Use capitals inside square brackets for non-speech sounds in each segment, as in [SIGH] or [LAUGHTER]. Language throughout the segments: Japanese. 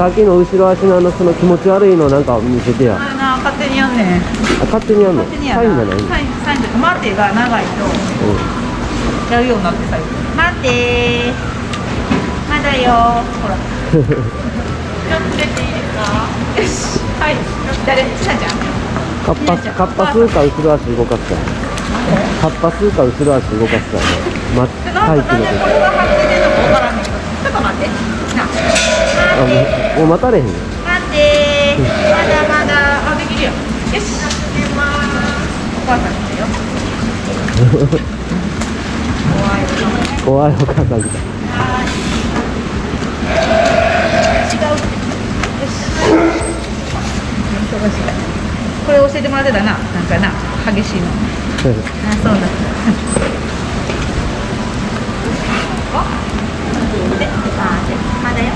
さっきの後ろ足のあのその気持ち悪いのなんか見せてや。あれな勝手にやんねん。あ勝手にやんの？勝手にやサインじゃないの？サインサインとか待てが長いとうやるようになって最近待てまだよ。ほら。ちょっと出ていいですか？よし。はい。誰？ちなちゃん。んカッパカッパ吸うか後ろ足動かすか。カッパ吸うか後ろ足動かすか。ねまちょっとなん待って。ちょっと待って。なあもう待たれへんよ待ってまだまだあできるよよし。お母さん来たよ。[LAUGHS] 怖い。よ怖いお母さん来た。違うよし。これ教えてもらってたな。なんかな。激しいの。あそうなんだあであでまだよ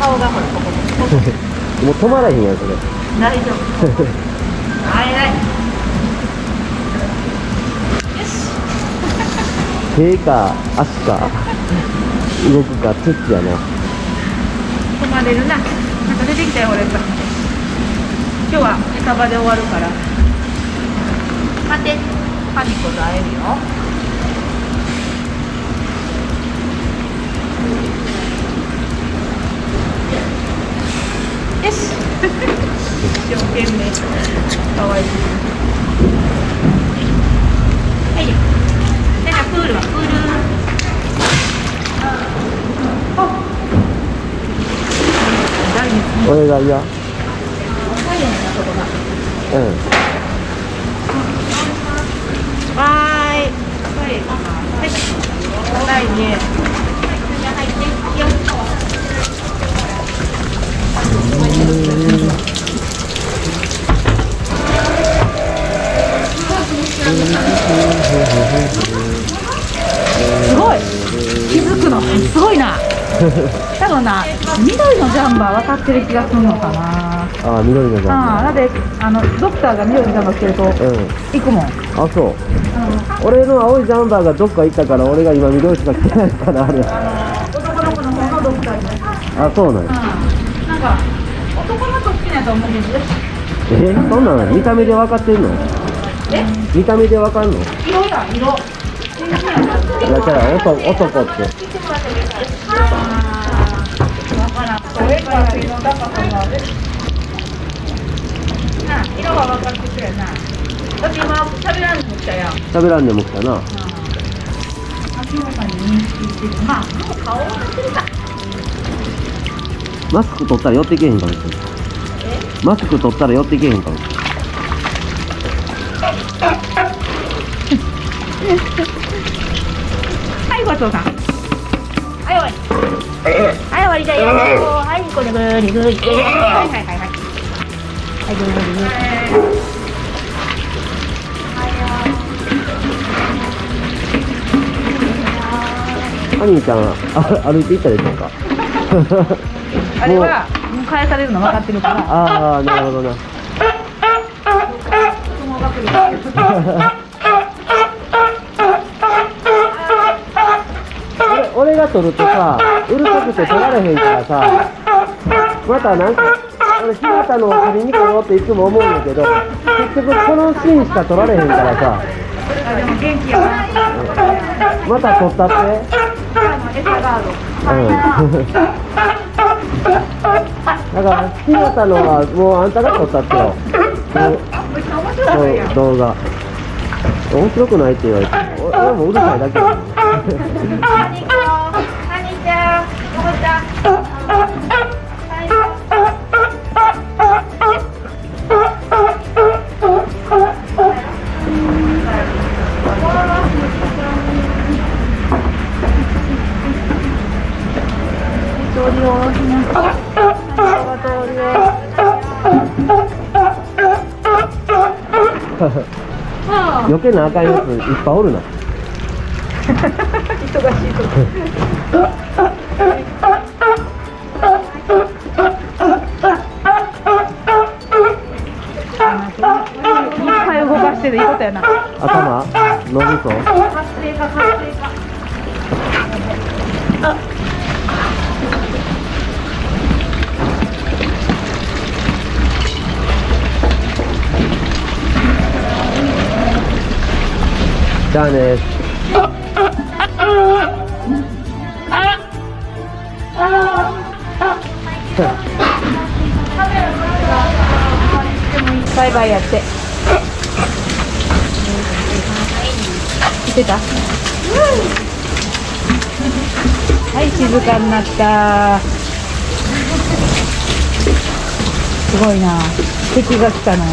顔がほらここここもう止まらへんやんそれ。大丈夫。はい。はいよし。手か足か。動くかツッチやな。止まれるな。なんか出てきたよ俺さ今日は餌場で終わるから。待って。パニコと会えるよよ懸命かわいいはいなんかプールはプールあ誰に俺が嫌高いよねあそこがうんわーい。はい。はいね。すごいな。多分な緑のジャンバー分かってる気がするのかな。ああ緑のじゃんああだってあのドクターが緑のジャンバー着てるとうん。行くもん、あそう。俺の青いジャンバーがどっか行ったから俺が今緑しか着てないかなあれ。男の子の方のドクターにあそうなんや。うん。なんか男の子好きなやと思うけどえ？そんなの見た目で分かってんの？え？見た目で分かんの？い色や色やじゃあ男男って。色ってくれな。だって今食べらんのも来たやん喋らんでも来たな。秋元さんに。認識してるまあもう顔を見てるかマスク取ったら寄ってけへんかもしれないマスク取ったら寄ってけへんかもしれないはいごちそうさん。はい終わり。はい終わりだよ。はいこれぐりぐりはいはい。はいはいはい。ぐりぐりぐりハニーちゃんあ歩いてい。ったでしょうかあれはもう返されるの分かってるからああなるほどな相撲学俺俺が取るとさうるさくて取られへんからさまたなんか俺日向のを取りに来ようっていつも思うんだけど結局このシーンしか取られへんからさ。あでも元気やなまた取ったって？うん。だから日向のはもうあんたが撮ったってよ。動画。面白くないって言われて。俺俺もうるさいだけハ [LAUGHS] 余計なあかんやついっぱいおるな。忙しいとこ。動かしてるいいことやな。頭脳みそ活性化活性化じゃあねバイバイやって。来てた？はい静かになった。すごいな。敵が来たな。